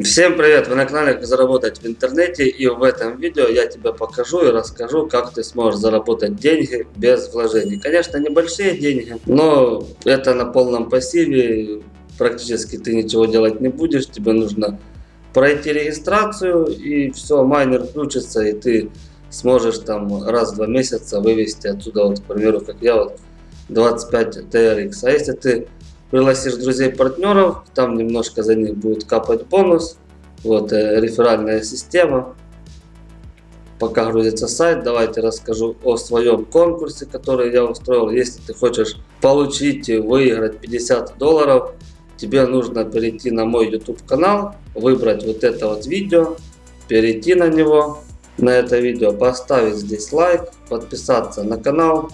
Всем привет! Вы на канале Как заработать в интернете и в этом видео я тебе покажу и расскажу как ты сможешь заработать деньги без вложений. Конечно небольшие деньги, но это на полном пассиве, практически ты ничего делать не будешь, тебе нужно пройти регистрацию и все, майнер включится и ты сможешь там раз в два месяца вывести отсюда вот к примеру как я вот 25 TRX. А если ты пригласишь друзей-партнеров, там немножко за них будет капать бонус. Вот э, реферальная система. Пока грузится сайт, давайте расскажу о своем конкурсе, который я устроил. Если ты хочешь получить и выиграть 50 долларов, тебе нужно перейти на мой YouTube канал, выбрать вот это вот видео, перейти на него, на это видео, поставить здесь лайк, подписаться на канал.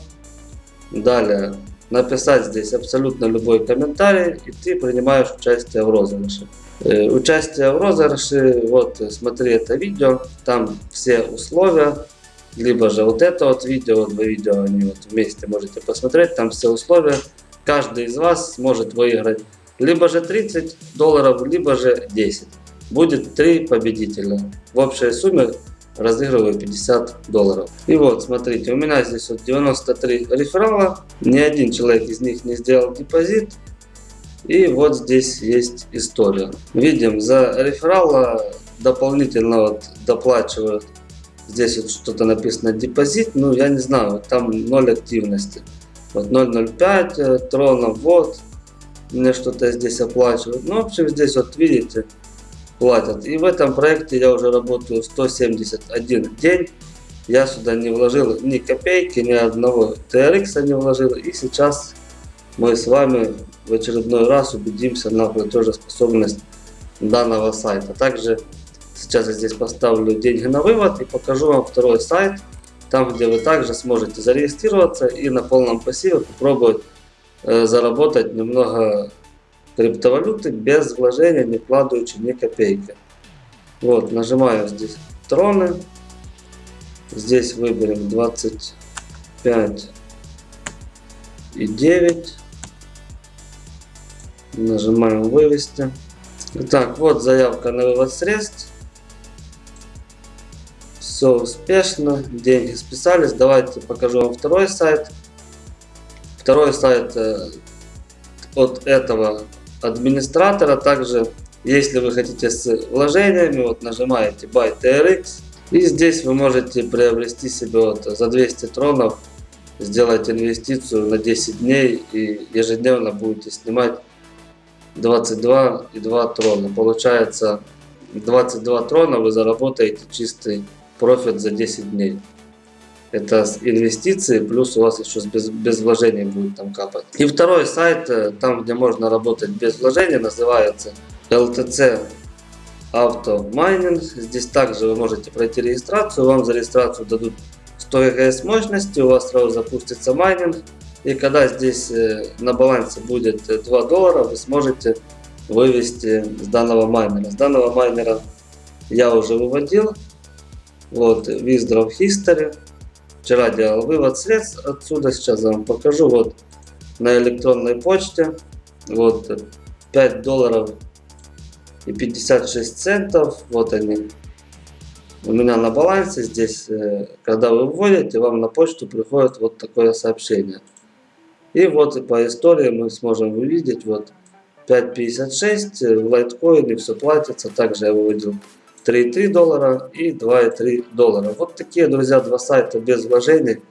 Далее написать здесь абсолютно любой комментарий, и ты принимаешь участие в розыгрыше. Участие в розыгрыше, вот смотри это видео, там все условия, либо же вот это вот видео, два видео, они вот вместе можете посмотреть, там все условия. Каждый из вас сможет выиграть либо же 30 долларов, либо же 10. Будет три победителя. В общей сумме разыгрываю 50 долларов. И вот, смотрите, у меня здесь вот 93 реферала, ни один человек из них не сделал депозит. И вот здесь есть история. Видим, за реферала дополнительно вот доплачивают. Здесь вот что-то написано депозит, ну я не знаю, там 0 активности. Вот 0.05 э, тронов, вот, мне что-то здесь оплачивают. Ну, в общем, здесь вот видите, платят. И в этом проекте я уже работаю 171 день. Я сюда не вложил ни копейки, ни одного TRX не вложил. И сейчас мы с вами в очередной раз убедимся на платежеспособность данного сайта. Также сейчас я здесь поставлю деньги на вывод и покажу вам второй сайт. Там, где вы также сможете зарегистрироваться и на полном пассиве попробовать э, заработать немного криптовалюты без вложения, не вкладываючи ни копейки. Вот, нажимаю здесь троны. Здесь выберем 25 и 9. Нажимаем вывести. Итак, вот заявка на вывод средств. Все успешно, деньги списались. Давайте покажу вам второй сайт. Второй сайт э, от этого администратора. Также, если вы хотите с вложениями, вот нажимаете Buy TRX. И здесь вы можете приобрести себе вот за 200 тронов, сделать инвестицию на 10 дней и ежедневно будете снимать 22,2 трона. Получается 22 трона вы заработаете чистый профит за 10 дней. Это инвестиции, плюс у вас еще без, без вложений будет там капать. И второй сайт, э, там где можно работать без вложений, называется LTC Auto Mining. Здесь также вы можете пройти регистрацию, вам за регистрацию дадут 100 GHS мощности, у вас сразу запустится майнинг. И когда здесь э, на балансе будет 2 доллара, вы сможете вывести с данного майнера. С данного майнера я уже выводил. Вот, Withdraw History. Вчера делал вывод средств отсюда, сейчас я вам покажу. Вот на электронной почте. Вот 5 долларов и 56 центов. Вот они. У меня на балансе здесь, э, когда вы вводите, вам на почту приходит вот такое сообщение. И вот по истории мы сможем увидеть, вот 5.56 в лайткоине все платится. Также я выводил 3,3 доллара и 2,3 доллара. Вот такие, друзья, два сайта без вложений.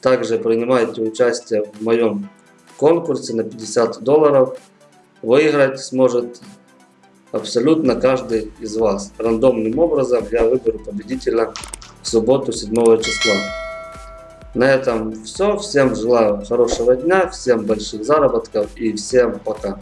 Также принимайте участие в моем конкурсе на 50 долларов. Выиграть сможет абсолютно каждый из вас. Рандомным образом я выберу победителя в субботу 7 числа. На этом все. Всем желаю хорошего дня, всем больших заработков и всем пока.